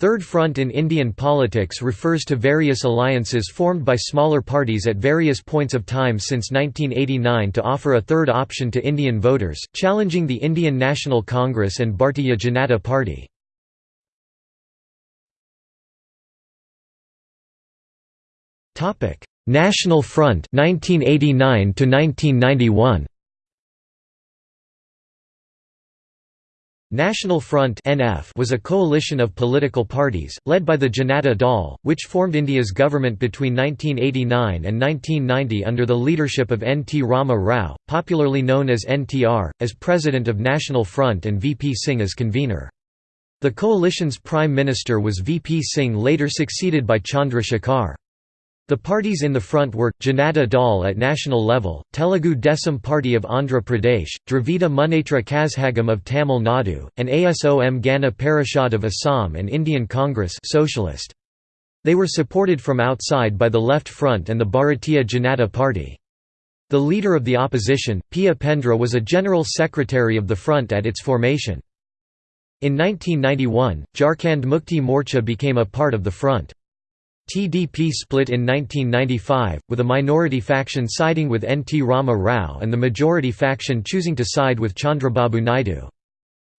Third Front in Indian politics refers to various alliances formed by smaller parties at various points of time since 1989 to offer a third option to Indian voters, challenging the Indian National Congress and Bharatiya Janata Party. National Front 1989 to 1991 National Front (NF) was a coalition of political parties led by the Janata Dal, which formed India's government between 1989 and 1990 under the leadership of N. T. Rama Rao, popularly known as NTR, as president of National Front and VP Singh as convener. The coalition's prime minister was VP Singh later succeeded by Chandra Shekhar. The parties in the front were, Janata Dal at national level, Telugu Desam Party of Andhra Pradesh, Dravida Munnetra Kazhagam of Tamil Nadu, and ASOM Gana Parishad of Assam and Indian Congress Socialist. They were supported from outside by the Left Front and the Bharatiya Janata Party. The leader of the opposition, P. Upendra was a general secretary of the front at its formation. In 1991, Jharkhand Mukti Morcha became a part of the front. TDP split in 1995, with a minority faction siding with N. T. Rama Rao and the majority faction choosing to side with Chandrababu Naidu.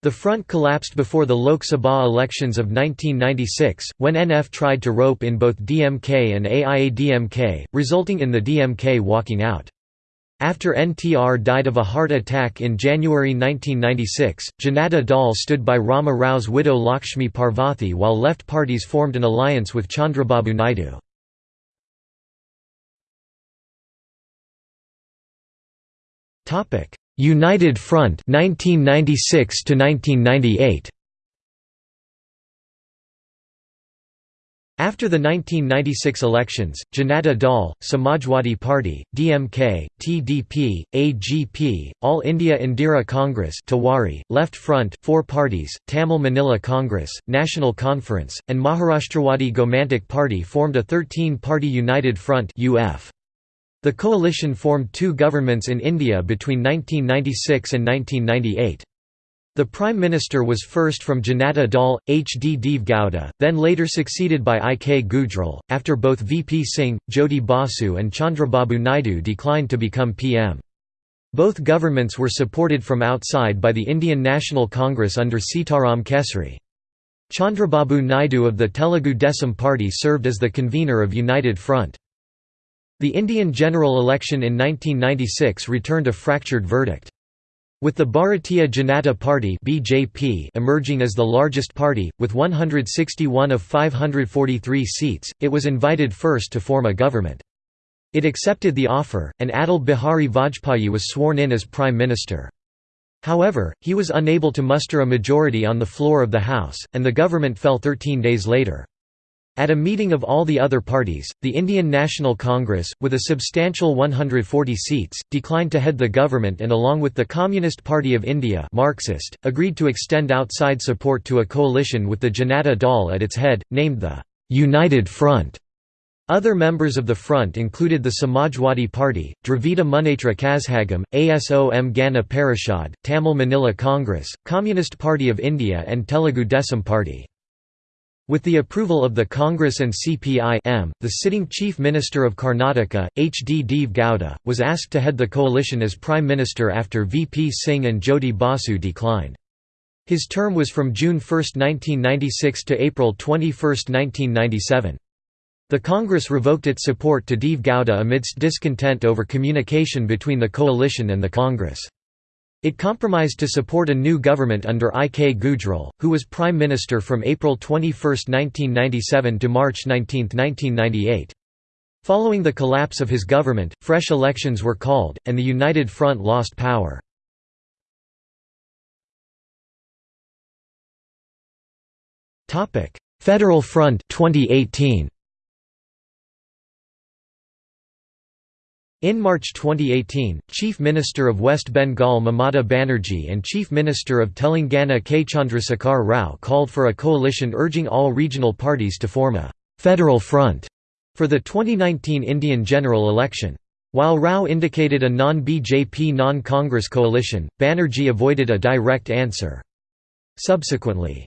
The front collapsed before the Lok Sabha elections of 1996, when NF tried to rope in both DMK and AIADMK, resulting in the DMK walking out. After NTR died of a heart attack in January 1996, Janata Dal stood by Rama Rao's widow Lakshmi Parvathy while left parties formed an alliance with Chandrababu Naidu. United Front 1996 to 1998 After the 1996 elections, Janata Dal, Samajwadi Party, DMK, TDP, AGP, All India Indira Congress Tewari, Left Front four parties, Tamil Maanila Congress, National Conference, and Maharashtrawadi Gomantak Party formed a 13-party United Front UF. The coalition formed two governments in India between 1996 and 1998. The Prime Minister was first from Janata Dal, H. D. Deve Gowda, then later succeeded by I. K. Gujral, after both V. P. Singh, Jyoti Basu and Chandrababu Naidu declined to become PM. Both governments were supported from outside by the Indian National Congress under Sitaram Kesari. Chandrababu Naidu of the Telugu Desam Party served as the convener of United Front. The Indian general election in 1996 returned a fractured verdict. With the Bharatiya Janata Party (BJP) emerging as the largest party, with 161 of 543 seats, it was invited first to form a government. It accepted the offer, and Atal Bihari Vajpayee was sworn in as Prime Minister. However, he was unable to muster a majority on the floor of the House, and the government fell 13 days later. At a meeting of all the other parties, the Indian National Congress, with a substantial 140 seats, declined to head the government and along with the Communist Party of India Marxist, agreed to extend outside support to a coalition with the Janata Dal at its head, named the «United Front». Other members of the front included the Samajwadi Party, Dravida Munnetra Kazhagam, ASOM Gana Parishad, Tamil Maanila Congress, Communist Party of India and Telugu Desam Party. With the approval of the Congress and CPI-M, the sitting Chief Minister of Karnataka, H. D. Deve Gowda, was asked to head the coalition as Prime Minister after VP Singh and Jyoti Basu declined. His term was from June 1, 1996 to April 21, 1997. The Congress revoked its support to Deve Gowda amidst discontent over communication between the coalition and the Congress. It compromised to support a new government under I. K. Gujral, who was Prime Minister from April 21, 1997 to March 19, 1998. Following the collapse of his government, fresh elections were called, and the United Front lost power. Federal Front 2018. In March 2018, Chief Minister of West Bengal Mamata Banerjee and Chief Minister of Telangana K. Chandrasekhar Rao called for a coalition urging all regional parties to form a «federal front» for the 2019 Indian general election. While Rao indicated a non-BJP non-Congress coalition, Banerjee avoided a direct answer. Subsequently,